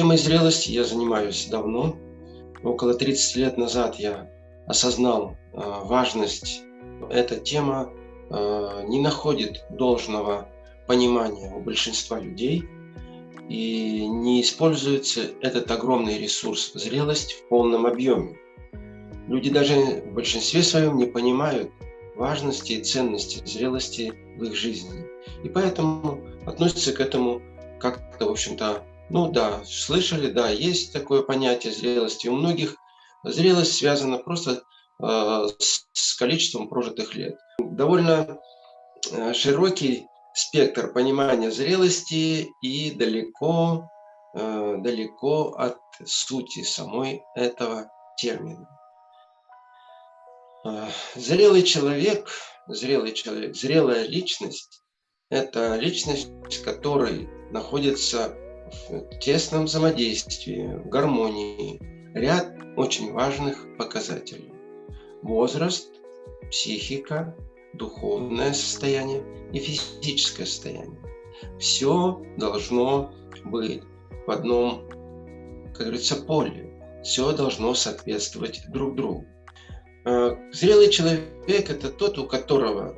Темой зрелости я занимаюсь давно. Около 30 лет назад я осознал важность. Эта тема не находит должного понимания у большинства людей и не используется этот огромный ресурс зрелость в полном объеме. Люди даже в большинстве своем не понимают важности и ценности зрелости в их жизни. И поэтому относятся к этому как-то, в общем-то, ну да, слышали, да, есть такое понятие зрелости. У многих зрелость связана просто э, с количеством прожитых лет. Довольно э, широкий спектр понимания зрелости и далеко, э, далеко от сути самой этого термина. Э, зрелый человек, зрелый человек, зрелая личность – это личность, которой находится в тесном взаимодействии, в гармонии ряд очень важных показателей. Возраст, психика, духовное состояние и физическое состояние. Все должно быть в одном, как говорится, поле. Все должно соответствовать друг другу. Э, зрелый человек – это тот, у которого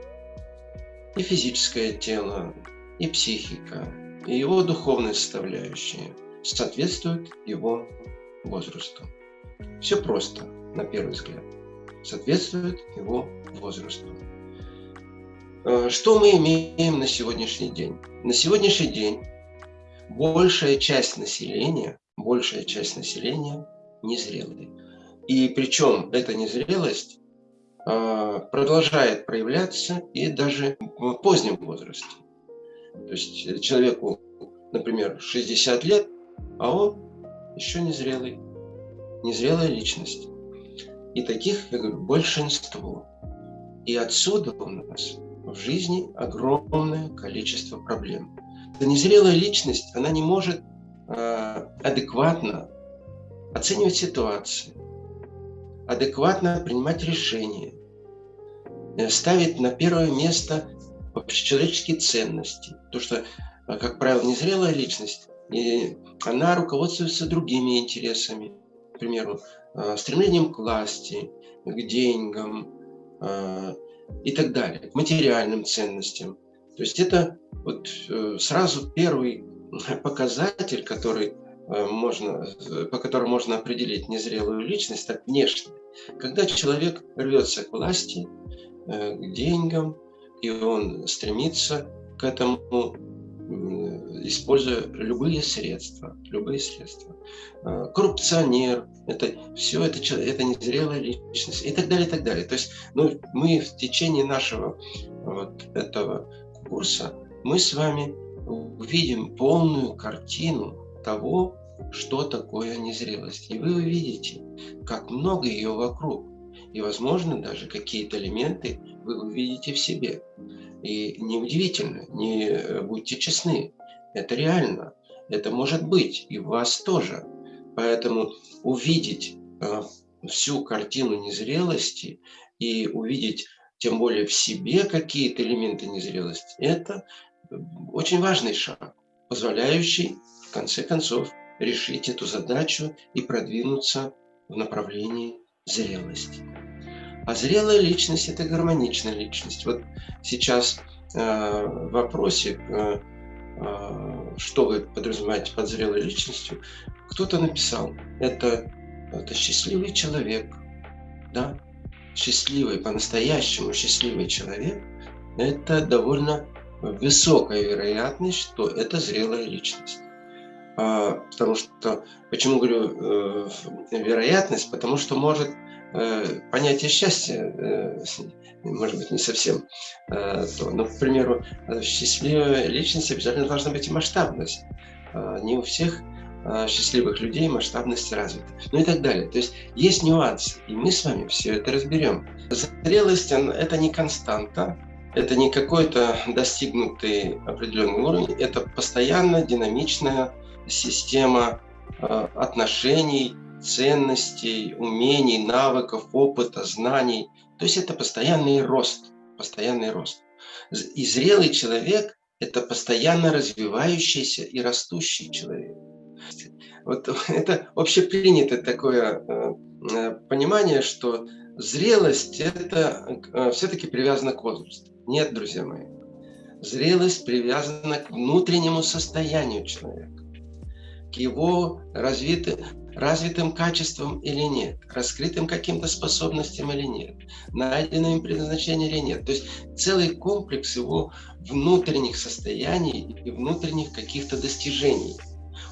и физическое тело, и психика, и его духовная составляющая соответствуют его возрасту. Все просто, на первый взгляд. Соответствует его возрасту. Э, что мы имеем на сегодняшний день? На сегодняшний день большая часть населения, большая часть населения незрелые. И причем эта незрелость э, продолжает проявляться и даже в позднем возрасте. То есть человеку, например, 60 лет, а он еще незрелый, незрелая личность. И таких, я говорю, большинство. И отсюда у нас в жизни огромное количество проблем. Эта незрелая личность, она не может э, адекватно оценивать ситуации, адекватно принимать решения, э, ставить на первое место общечеловеческие ценности. То, что, э, как правило, незрелая личность, и она руководствуется другими интересами, к примеру, э, стремлением к власти, к деньгам, и так далее, к материальным ценностям. То есть это вот э, сразу первый показатель, который э, можно, по которому можно определить незрелую личность, так внешне. Когда человек рвется к власти, э, к деньгам, и он стремится к этому используя любые средства, любые средства. А, коррупционер, это все, это, это незрелая личность и так далее, и так далее. То есть ну, мы в течение нашего вот этого курса, мы с вами увидим полную картину того, что такое незрелость. И вы увидите, как много ее вокруг. И, возможно, даже какие-то элементы вы увидите в себе. И неудивительно, не э, будьте честны, это реально. Это может быть и у вас тоже. Поэтому увидеть э, всю картину незрелости и увидеть тем более в себе какие-то элементы незрелости, это очень важный шаг, позволяющий в конце концов решить эту задачу и продвинуться в направлении зрелости. А зрелая личность – это гармоничная личность. Вот сейчас э, в вопросе э, а, что вы подразумеваете под зрелой личностью, кто-то написал, это, это счастливый человек, да, счастливый, по-настоящему счастливый человек, это довольно высокая вероятность, что это зрелая личность. А, потому что, почему говорю э, вероятность, потому что может Э, понятие счастья, э, может быть, не совсем э, то. Но, к примеру, счастливая личность обязательно должна быть и масштабность. Не у всех счастливых людей масштабность развита. Ну и так далее. То есть есть нюансы, и мы с вами все это разберем. Зрелость – это не константа, это не какой-то достигнутый определенный уровень, это постоянно динамичная система отношений, ценностей, умений, навыков, опыта, знаний. То есть это постоянный рост, постоянный рост. И зрелый человек – это постоянно развивающийся и растущий человек. вот это общепринятое такое понимание, что зрелость это все-таки привязано к возрасту. Нет, друзья мои. Зрелость привязана к внутреннему состоянию человека, к его развитым, развитым качествам или нет, раскрытым каким-то способностям или нет, найденным им предназначение или нет. То есть целый комплекс его внутренних состояний и внутренних каких-то достижений.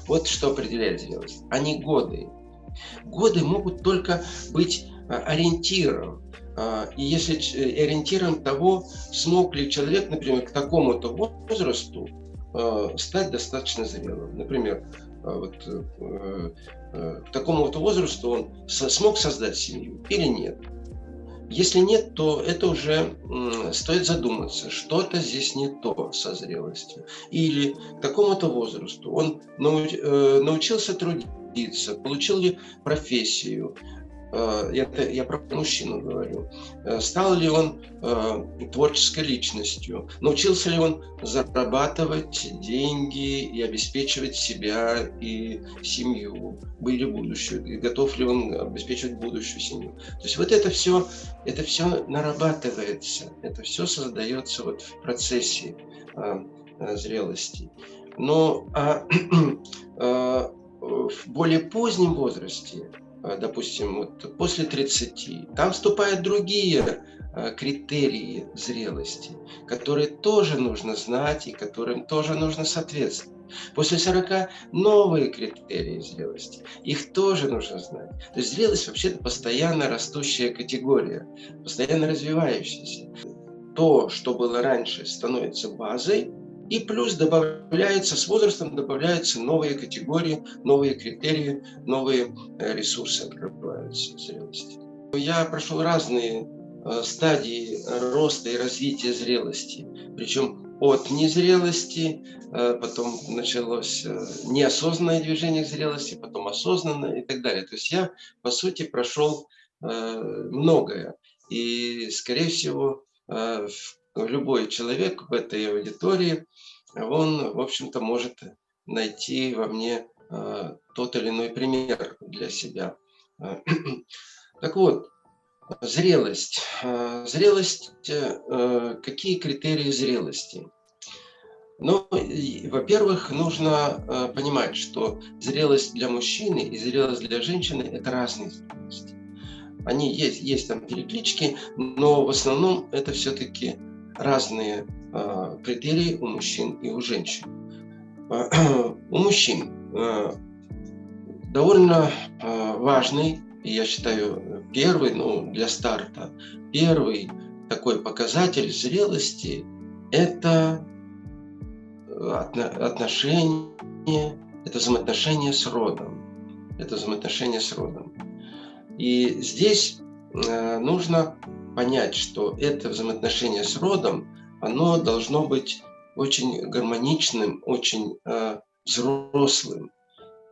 Вот что определяет зрелость, а не годы. Годы могут только быть а, ориентиром, а, и если э, ориентиром того, смог ли человек, например, к такому-то возрасту а, стать достаточно зрелым. Например, вот, э, э, к такому-то возрасту он смог создать семью или нет. Если нет, то это уже стоит задуматься, что-то здесь не то со зрелостью. Или к такому-то возрасту он научился трудиться, получил ли профессию, Э, это я про мужчину говорю, э, стал ли он э, творческой личностью, научился ли он зарабатывать деньги и обеспечивать себя и семью, были будущую, и готов ли он обеспечивать будущую семью. То есть вот это все, это все нарабатывается, это все создается вот в процессе зрелости. Но а, в более позднем возрасте Э, допустим, вот после 30, там вступают другие э, критерии зрелости, которые тоже нужно знать и которым тоже нужно соответствовать. После 40 новые критерии зрелости. Их тоже нужно знать. То есть зрелость вообще-то постоянно растущая категория, постоянно развивающаяся. То, что было раньше, становится базой, и плюс добавляется, с возрастом добавляются новые категории, новые критерии, новые э, ресурсы открываются зрелости. Я прошел разные э, стадии роста и развития зрелости. Причем от незрелости, э, потом началось неосознанное движение к зрелости, потом осознанное и так далее. То есть я, по сути, прошел многое. И, скорее всего, любой человек в этой аудитории он, в общем-то, может найти во мне э, тот или иной пример для себя. Так вот, зрелость. Э, зрелость, э, какие критерии зрелости? Ну, во-первых, нужно понимать, что зрелость для мужчины и зрелость для женщины – это разные зрелости. Они есть, есть там переклички, но в основном это все-таки разные Э, критерии у мужчин и у женщин. Э, у мужчин э, довольно важный, я считаю, первый, ну, для старта, первый такой показатель зрелости – это отношения, это взаимоотношения с родом. Это взаимоотношения с родом. И здесь нужно понять, что это взаимоотношение с родом – оно должно быть очень гармоничным, очень э, взрослым.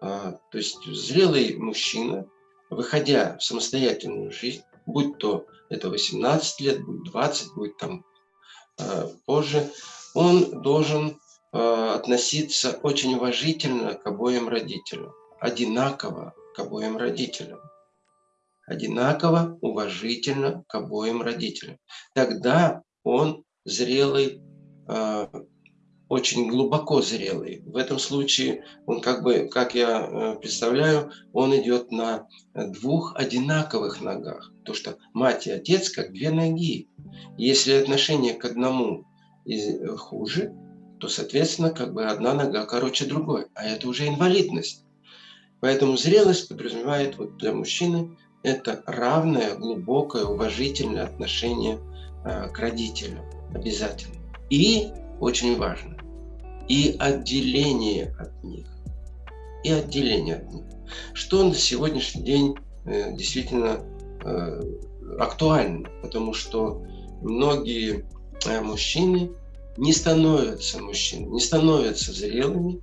Э, то есть зрелый мужчина, выходя в самостоятельную жизнь, будь то это 18 лет, будет 20, будет там э, позже, он должен э, относиться очень уважительно к обоим родителям, одинаково к обоим родителям одинаково уважительно к обоим родителям. Тогда он зрелый, а, очень глубоко зрелый. В этом случае он как бы, как я э, представляю, он идет на двух одинаковых ногах. То, что мать и отец как две ноги. Если отношение к одному э, хуже, то, соответственно, как бы одна нога короче другой. А это уже инвалидность. Поэтому зрелость подразумевает вот для мужчины это равное, глубокое, уважительное отношение э, к родителям обязательно. И, очень важно, и отделение от них. И отделение от них. Что на сегодняшний день э, действительно э, актуально, потому что многие э, мужчины не становятся мужчинами, не становятся зрелыми,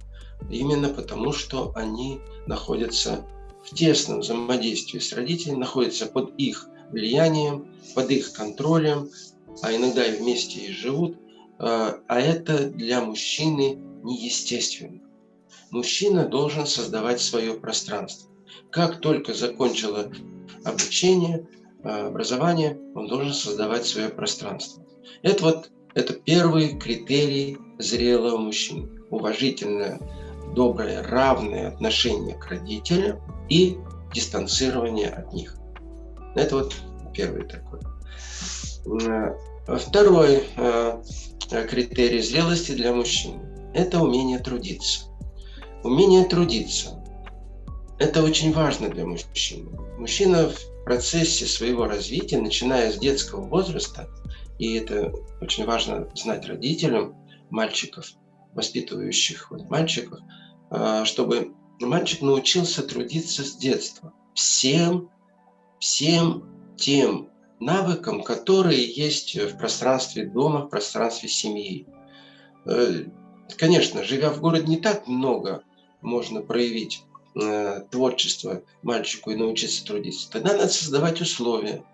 именно потому что они находятся в тесном взаимодействии с родителями, находятся под их влиянием, под их контролем, а иногда и вместе и живут, а, а это для мужчины неестественно. мужчина должен создавать свое пространство. Как только закончила обучение, э, образование, он должен создавать свое пространство. Это вот это первый критерий зрелого мужчины. Уважительное, доброе, равное отношение к родителям и дистанцирование от них. Это вот первый такой. Э, второй э, критерий зрелости для мужчины – это умение трудиться. Умение трудиться – это очень важно для мужчины. Мужчина в процессе своего развития, начиная с детского возраста, и это очень важно знать родителям мальчиков, воспитывающих вот мальчиков, чтобы мальчик научился трудиться с детства. Всем, всем тем навыкам, которые есть в пространстве дома, в пространстве семьи. Э, конечно, живя в городе, не так много можно проявить э, творчество мальчику и научиться трудиться. Тогда надо создавать условия.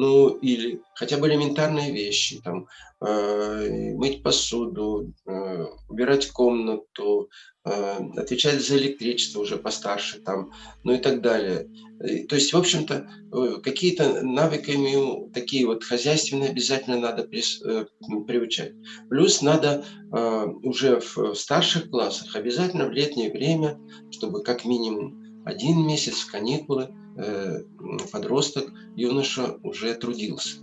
Ну, или хотя бы элементарные вещи, там, э, мыть посуду, э, убирать комнату, Э, отвечать за электричество уже постарше, там, ну и так далее. То есть, в общем-то, э, какие-то навыками такие вот хозяйственные обязательно надо э, приучать. Плюс надо уже в старших классах обязательно в летнее время, чтобы как минимум один месяц в каникулы подросток, юноша уже трудился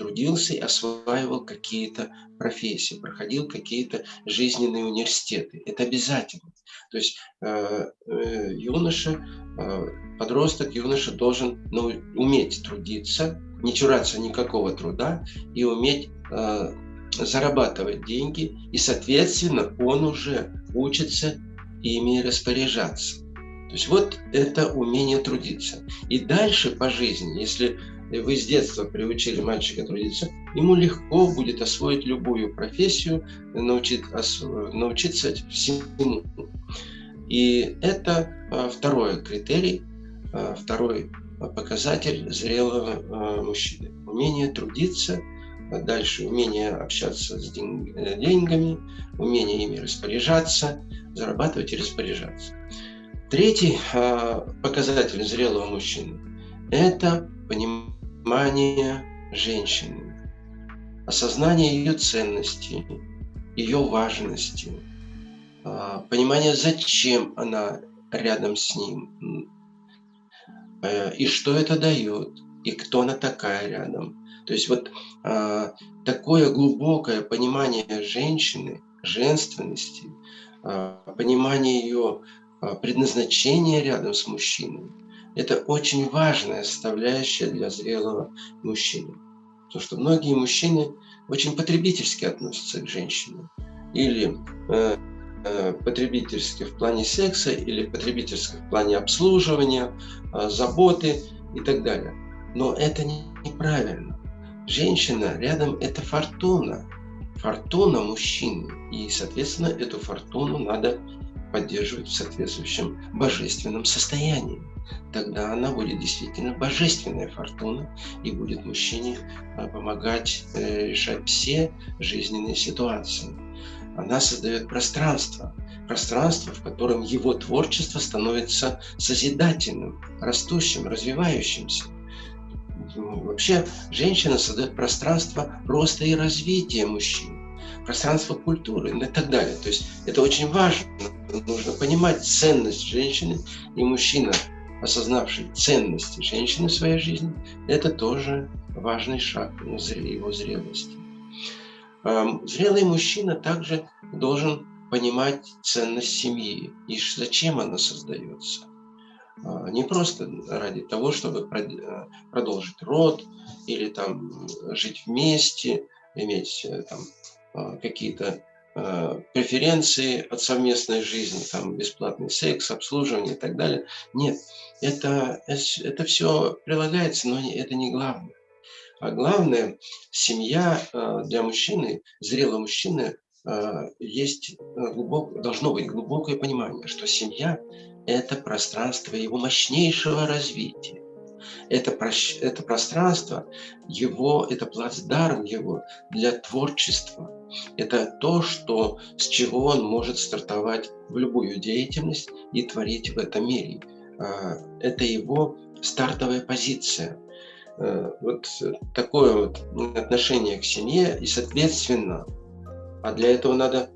трудился и осваивал какие-то профессии, проходил какие-то жизненные университеты. Это обязательно. То есть э, э, юноша, э, подросток, юноша должен ну, уметь трудиться, не чураться никакого труда и уметь э, зарабатывать деньги, и, соответственно, он уже учится ими распоряжаться. То есть вот это умение трудиться. И дальше по жизни, если вы с детства приучили мальчика трудиться, ему легко будет освоить любую профессию, научить, научиться всему. И это а, второй критерий, а, второй показатель зрелого а, мужчины. Умение трудиться, дальше умение общаться с э, деньгами, умение ими распоряжаться, зарабатывать и распоряжаться. Третий показатель зрелого мужчины – это понимание женщины, осознание ее ценности, ее важности, а, понимание, зачем она рядом с ним, э, и что это дает, и кто она такая рядом. То есть вот такое глубокое понимание женщины, женственности, понимание ее предназначения рядом с мужчиной, это очень важная составляющая для зрелого мужчины. Потому что многие мужчины очень потребительски относятся к женщине. Или э, э, потребительски в плане секса, или потребительски в плане обслуживания, э, заботы и так далее. Но это не, неправильно. Женщина рядом – это фортуна. Фортуна мужчины. И, соответственно, эту фортуну надо поддерживать в соответствующем божественном состоянии тогда она будет действительно божественная фортуна и будет мужчине а, помогать э, решать все жизненные ситуации. Она создает пространство, пространство, в котором его творчество становится созидательным, растущим, развивающимся. Вообще, женщина создает пространство роста и развития мужчин, пространство культуры и так далее. То есть это очень важно. Нужно понимать ценность женщины и мужчина осознавший ценности женщины в своей жизни, это тоже важный шаг его зрелости. Зрелый мужчина также должен понимать ценность семьи и зачем она создается. А, не просто ради того, чтобы э, продолжить род или там жить вместе, иметь э, там какие-то Э, преференции от совместной жизни, там бесплатный секс, обслуживание и так далее. Нет, это, это все прилагается, но это не главное. А главное, семья э, для мужчины, зрелого мужчины, есть глубок, должно быть глубокое понимание, что семья – это пространство его мощнейшего развития. Это, это пространство, его, это плацдарм его для творчества. Это то, что, с чего он может стартовать в любую деятельность и творить в этом мире. А, это его стартовая позиция. Э, вот такое вот отношение к семье и, соответственно, а для этого надо,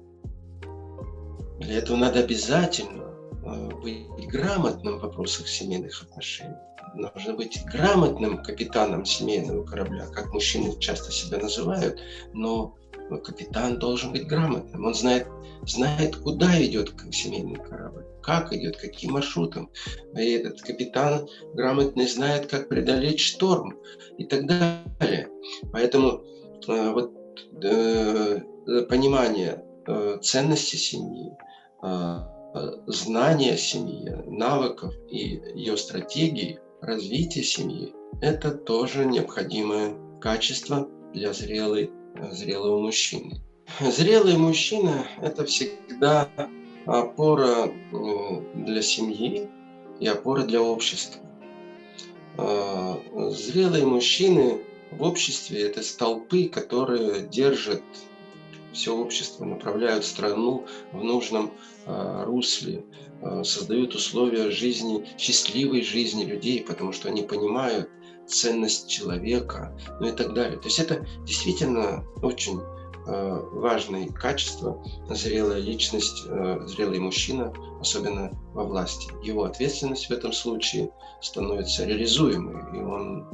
для этого надо обязательно э, быть грамотным в вопросах семейных отношений. Нужно быть грамотным капитаном семейного корабля, как мужчины часто себя называют, но капитан должен быть грамотным. Он знает, знает, куда идет семейный корабль, как идет, каким маршрутом. И этот капитан грамотный знает, как преодолеть шторм и так далее. Поэтому э, вот э, понимание э, ценности семьи, знания семьи, навыков и ее стратегии развития семьи – это тоже необходимое качество для зрелой зрелого мужчины. Зрелый мужчина – это всегда опора для семьи и опора для общества. А, зрелые мужчины в обществе – это столпы, которые держат все общество, направляют страну в нужном а, русле, а, создают условия жизни, счастливой жизни людей, потому что они понимают, ценность человека, ну и так далее. То есть это действительно очень э, важные качества, зрелая личность, э, зрелый мужчина, особенно во власти. Его ответственность в этом случае становится реализуемой, и он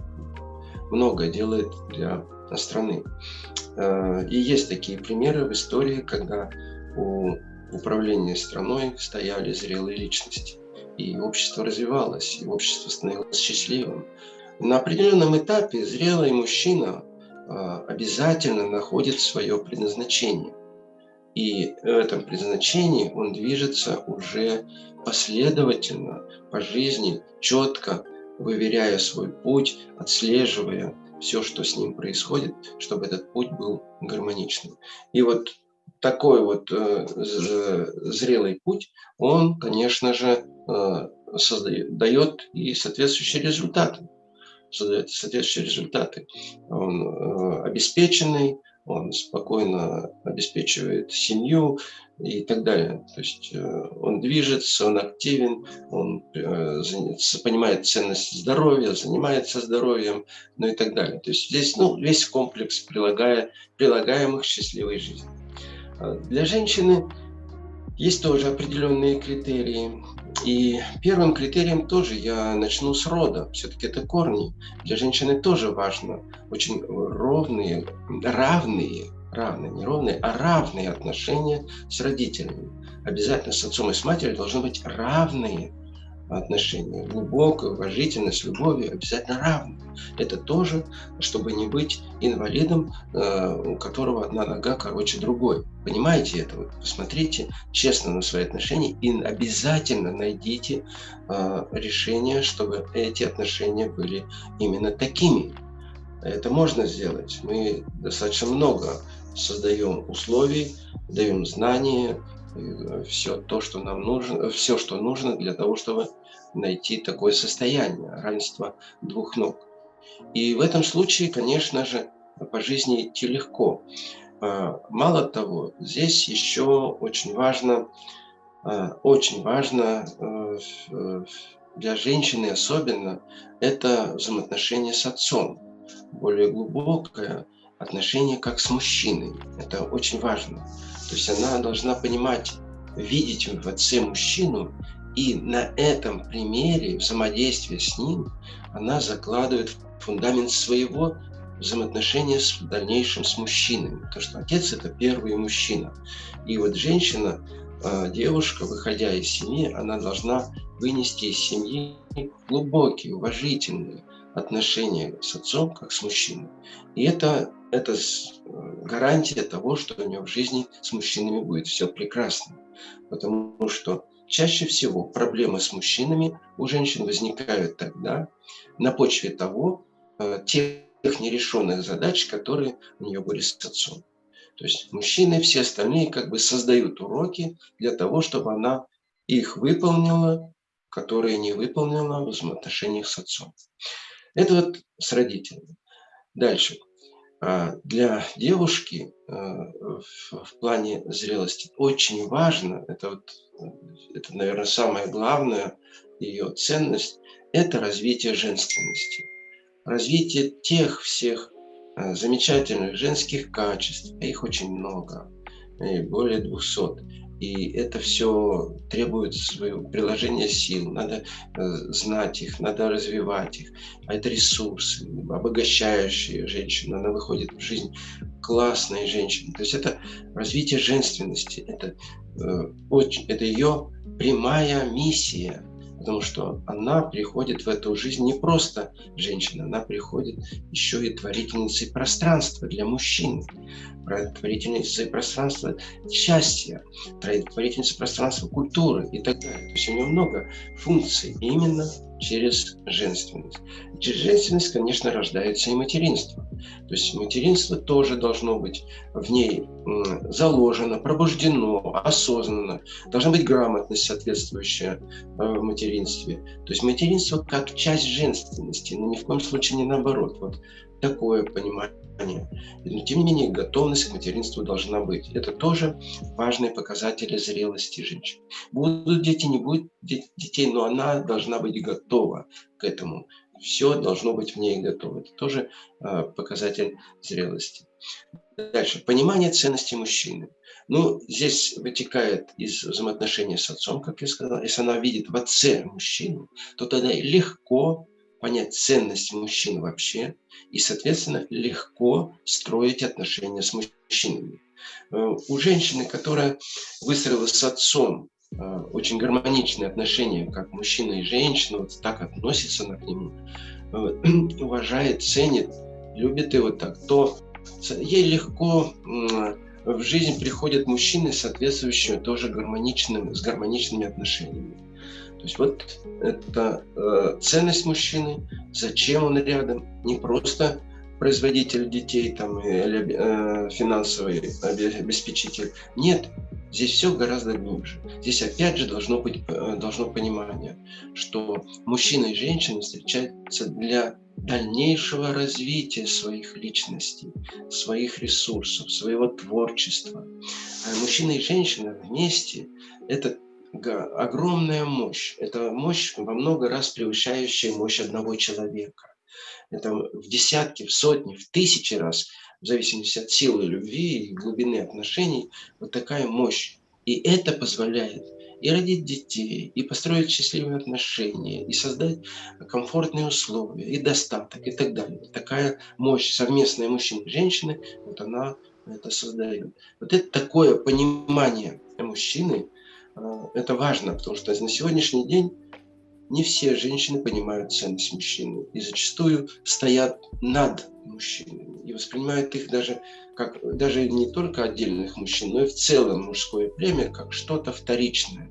многое делает для страны. Э, и есть такие примеры в истории, когда у управления страной стояли зрелые личности. И общество развивалось, и общество становилось счастливым. На определенном этапе зрелый мужчина а, обязательно находит свое предназначение. И в этом предназначении он движется уже последовательно по жизни, четко выверяя свой путь, отслеживая все, что с ним происходит, чтобы этот путь был гармоничным. И вот такой вот э, зрелый путь, он, конечно же, э, создает, дает и соответствующие результаты создает соответствующие результаты. Он э, обеспеченный, он спокойно обеспечивает семью и так далее. То есть э, он движется, он активен, он э, понимает ценность здоровья, занимается здоровьем, ну и так далее. То есть здесь ну, весь комплекс прилагая, прилагаемых счастливой жизни. А для женщины есть тоже определенные критерии. И первым критерием тоже я начну с рода. Все-таки это корни. Для женщины тоже важно. Очень ровные, равные, равные, не ровные, а равные отношения с родителями. Обязательно с отцом и с матерью должны быть равные отношения, глубокое, уважительное, с любовью, обязательно равно. Это тоже, чтобы не быть инвалидом, э, у которого одна нога короче другой. Понимаете это? Вот посмотрите честно на свои отношения и обязательно найдите э, решение, чтобы эти отношения были именно такими. Это можно сделать. Мы достаточно много создаем условий, даем знания, Э, все то, что нам нужно, все, что нужно для того, чтобы найти такое состояние равенства двух ног. И в этом случае, конечно же, по жизни идти легко. А, мало того, здесь еще очень важно, а, очень важно э, для женщины особенно, это взаимоотношение с отцом. Более глубокое отношение как с мужчиной. Это очень важно. То есть она должна понимать, видеть в отце мужчину, и на этом примере взаимодействия с ним она закладывает фундамент своего взаимоотношения с дальнейшим с мужчинами. Потому что отец – это первый мужчина. И вот женщина, а, девушка, выходя из семьи, она должна вынести из семьи глубокие, уважительные отношения с отцом, как с мужчиной. И это это э, гарантия того, что у нее в жизни с мужчинами будет все прекрасно. Потому что чаще всего проблемы с мужчинами у женщин возникают тогда на почве того, э, тех нерешенных задач, которые у нее были с отцом. То есть мужчины, все остальные как бы создают уроки для того, чтобы она их выполнила которые не выполнила в взаимоотношениях с отцом. Это вот с родителями. Дальше. А, для девушки э, в плане зрелости очень важно, это, вот, это, наверное, самое главное, ее ценность, это развитие женственности. Развитие тех всех э, замечательных женских качеств, а их очень много, более 200, и это все требует своего приложения сил. Надо э, знать их, надо развивать их. А это ресурсы, обогащающие женщину. Она выходит в жизнь классной женщины. То есть это развитие женственности. Это, э, очень, это ее прямая миссия потому что она приходит в эту жизнь не просто женщина, она приходит еще и творительницей пространства для мужчин, творительницей пространства счастья, творительницей пространства культуры и так далее. То есть у нее много функций именно через женственность. Через женственность, конечно, рождается и материнство. То есть материнство тоже должно быть в ней заложено, пробуждено, осознанно. Должна быть грамотность соответствующая э, в материнстве. То есть материнство как часть женственности, но ни в коем случае не наоборот. Вот такое понимание но тем не менее готовность к материнству должна быть. Это тоже важные показатели зрелости женщины. Будут дети, не будет детей, но она должна быть готова к этому. Все должно быть в ней готово. Это тоже э, показатель зрелости. Дальше. Понимание ценности мужчины. Ну, здесь вытекает из взаимоотношений с отцом, как я сказал. Если она видит в отце мужчину, то тогда легко понять ценность мужчин вообще и, соответственно, легко строить отношения с мужчинами. Э, у женщины, которая выстроила с отцом э, очень гармоничные отношения, как мужчина и женщина, вот так относится она к нему, э, уважает, ценит, любит его так, то ей легко в жизнь приходят мужчины, соответствующие тоже гармоничным, с гармоничными отношениями. То есть вот это э, ценность мужчины, зачем он рядом, не просто производитель детей там, или э, финансовый обеспечитель. Нет, здесь все гораздо глубже. Здесь опять же должно быть э, должно понимание, что мужчина и женщина встречаются для дальнейшего развития своих личностей, своих ресурсов, своего творчества. А мужчина и женщина вместе – это огромная мощь. Это мощь во много раз превышающая мощь одного человека. Это в десятки, в сотни, в тысячи раз, в зависимости от силы любви и глубины отношений, вот такая мощь. И это позволяет и родить детей, и построить счастливые отношения, и создать комфортные условия, и достаток, и так далее. Такая мощь совместная мужчины и женщины, вот она это создает. Вот это такое понимание мужчины – это важно, потому что на сегодняшний день не все женщины понимают ценность мужчины и зачастую стоят над мужчинами и воспринимают их даже как даже не только отдельных мужчин, но и в целом мужское племя как что-то вторичное.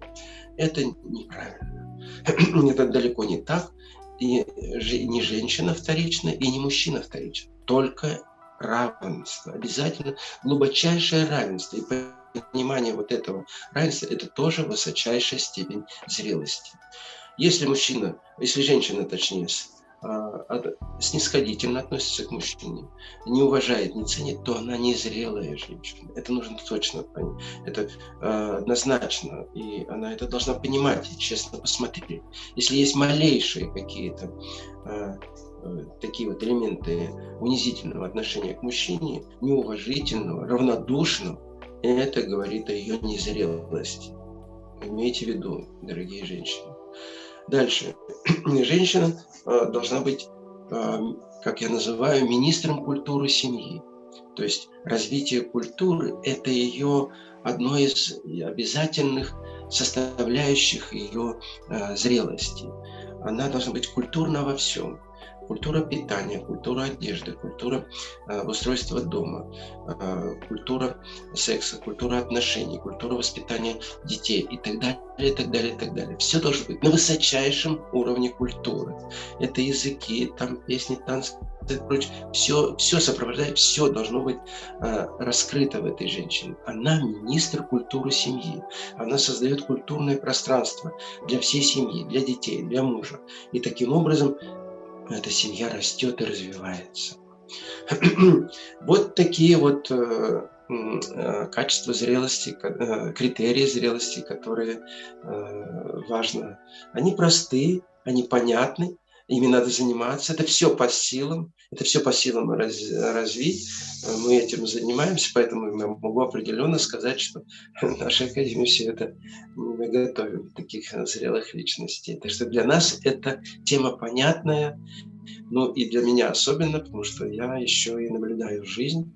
Это неправильно. Это далеко не так. И не женщина вторична, и не мужчина вторичен. Только равенство. Обязательно глубочайшее равенство. И понимание вот этого равенства – это тоже высочайшая степень зрелости. Если мужчина, если женщина, точнее, а, снисходительно относится к мужчине, не уважает, не ценит, то она не зрелая женщина. Это нужно точно понять. Это э, однозначно. И она это должна понимать и честно посмотреть. Если есть малейшие какие-то э, такие вот элементы унизительного отношения к мужчине, неуважительного, равнодушного, это говорит о ее незрелости. Имейте в виду, дорогие женщины. Дальше. Женщина э, должна быть, э, как я называю, министром культуры семьи. То есть развитие культуры – это ее одно из обязательных составляющих ее э, зрелости. Она должна быть культурна во всем культура питания, культура одежды, культура э, устройства дома, э, культура секса, культура отношений, культура воспитания детей и так далее, и так далее, и так далее. Все должно быть на высочайшем уровне культуры. Это языки, там песни, танцы, прочее. Все, все сопровождает, все должно быть э, раскрыто в этой женщине. Она министр культуры семьи. Она создает культурное пространство для всей семьи, для детей, для мужа. И таким образом эта семья растет и развивается. Вот такие вот э, э, качества зрелости, э, критерии зрелости, которые важно. Они просты, они понятны, ими надо заниматься. Это все по силам, это все по силам раз, развить. Мы этим занимаемся, поэтому я могу определенно сказать, что наша Академия все это мы готовим таких зрелых личностей. Так что для нас это тема понятная, ну и для меня особенно, потому что я еще и наблюдаю жизнь,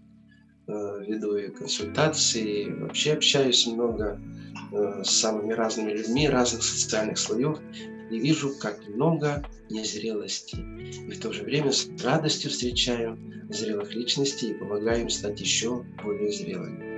э, веду и консультации, вообще общаюсь много э, с самыми разными людьми разных социальных слоев и вижу, как много незрелости. И в то же время с радостью встречаю зрелых личностей и помогаю им стать еще более зрелыми.